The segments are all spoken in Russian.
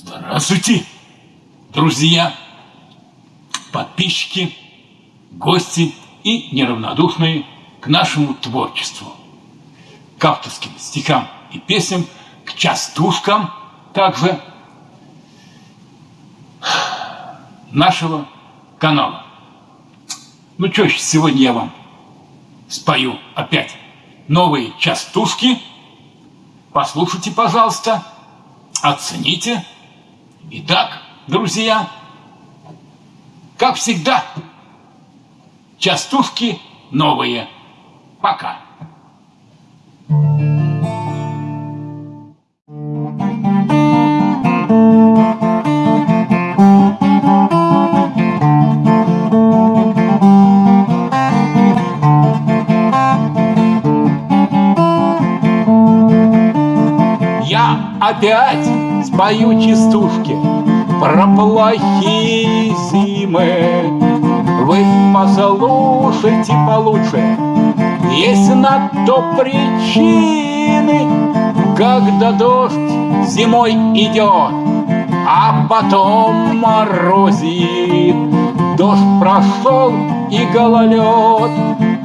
Здравствуйте, друзья, подписчики, гости и неравнодушные к нашему творчеству, к авторским стихам и песням, к частушкам также нашего канала. Ну что ж, сегодня я вам спою опять новые частушки. Послушайте, пожалуйста, оцените. Итак, друзья, как всегда, частушки новые. Пока. Я опять спою частушки про плохие зимы. Вы послушайте получше, есть на то причины, когда дождь зимой идет, а потом морозит. Дождь прошел и гололед,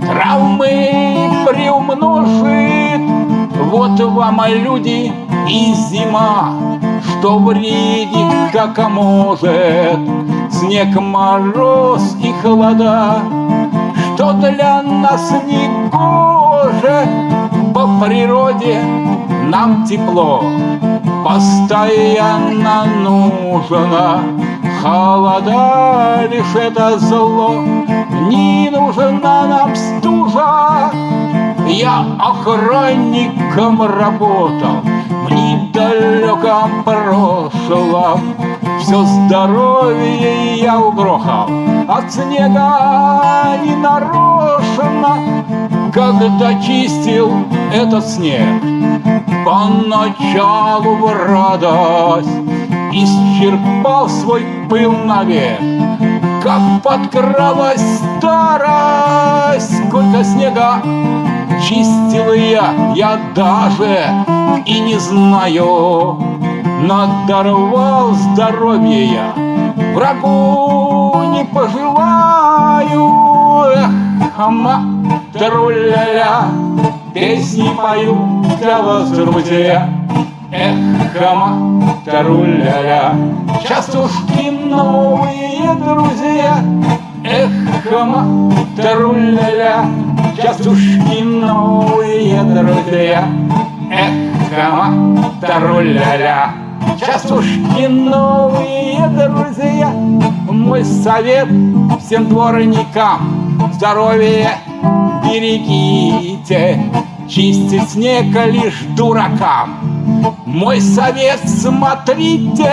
травмы приумножит. Вот вам, люди, и зима, что вредит, как может, Снег, мороз и холода, что для нас не гоже. По природе нам тепло. Постоянно нужно, Холода лишь это зло, не нужна нам стужа. Я охранником работал, недалеком прошлом Все здоровье я угрохал От снега не нарочно. Когда чистил этот снег Поначалу в радость Исчерпал свой пыл навек. Как подкралась старость Сколько снега чистил я, я даже и не знаю. Надорвал здоровье я, врагу не пожелаю. Эх, хама, труля песни пою для вас, друзья. Эх, хама, труля частушки новые друзья. Эх, хама, труля частушки новые друзья. Эх, кама, таруля-ля, частушки новые друзья. Мой совет всем дворникам, здоровье берегите, чистить снег лишь дуракам. Мой совет смотрите,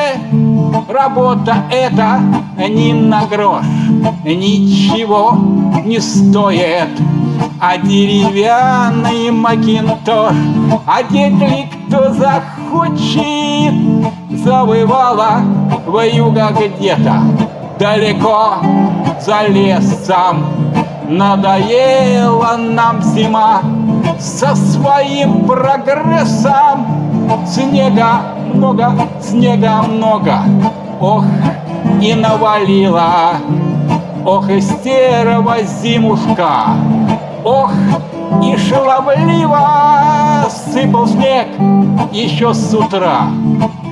работа эта ни на грош, ничего не стоит а деревянный макинтош Одеть ли кто захочет Завывала вьюга где-то Далеко за лесом. Надоела нам зима Со своим прогрессом. Снега много, снега много Ох, и навалила Ох, истерова зимушка Ох, и шаловливо сыпал снег еще с утра.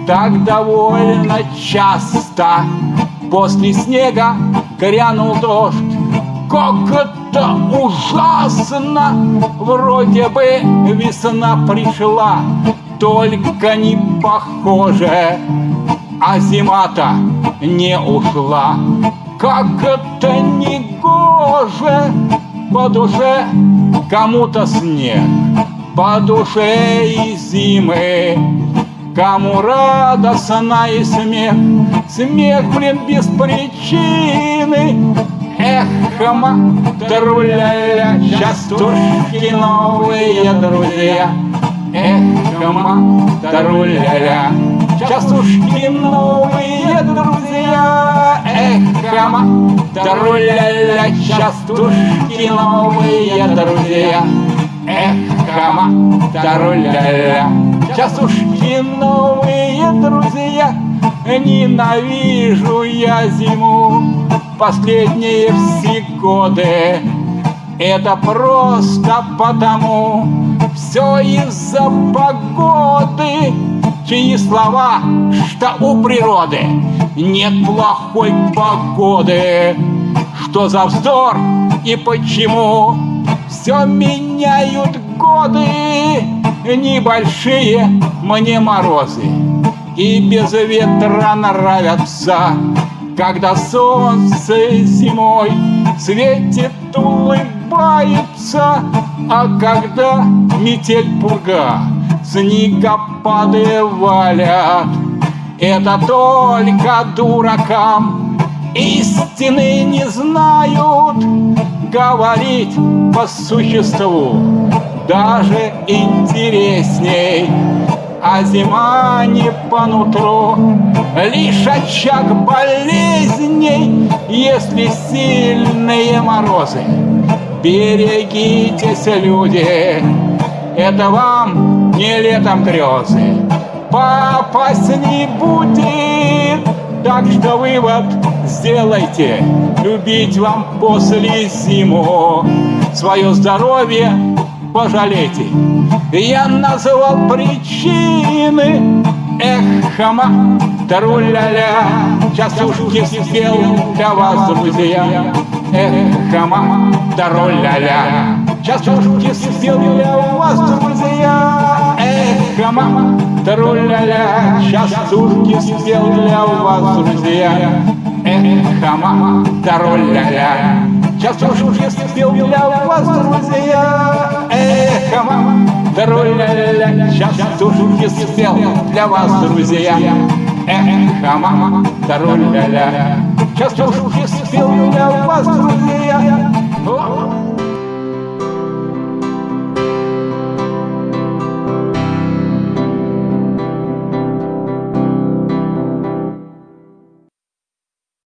Так довольно часто после снега грянул дождь. Как это ужасно! Вроде бы весна пришла, только не похоже, а зима-то не ушла. Как это не гоже! По душе кому-то снег, по душе и зимы, Кому радостно и смех, смех, блин, без причины. Эх, хама, труля-ля, частушки новые друзья. Эх, хама, труля-ля, частушки новые друзья. Труля-ля, частушки новые друзья. Эх, хама, труля-ля, частушки новые друзья. ненавижу я зиму Последние все годы Это просто потому Все из-за погоды Чьи слова, что у природы Нет плохой погоды. Что за вздор и почему? Все меняют годы. Небольшие мне морозы. И без ветра нравятся. Когда солнце зимой Светит, улыбается А когда метель пурга Снегопады валят Это только дуракам Истины не знают Говорить по существу. Даже интересней А зима не по нутру Лишь очаг болезней Если сильные морозы. Берегитесь, люди Это вам не летом грезы Попасть не будет. Так что вывод сделайте. Любить вам после зиму. Свое здоровье пожалейте. Я назвал причины. Эх, хама, тару-ля-ля Частушки спел для вас, друзья. Эх, хама, тару-ля-ля Частушки спел для вас, друзья Эх, хама, тару-ля-ля Частушки спел для вас, друзья. Эх, хама, тару-ля-ля Частушки спел для вас, друзья. Эх, мама, ля сейчас тушки спел для вас, друзья. Эх, мама, ля сейчас тушки спел для вас, друзья.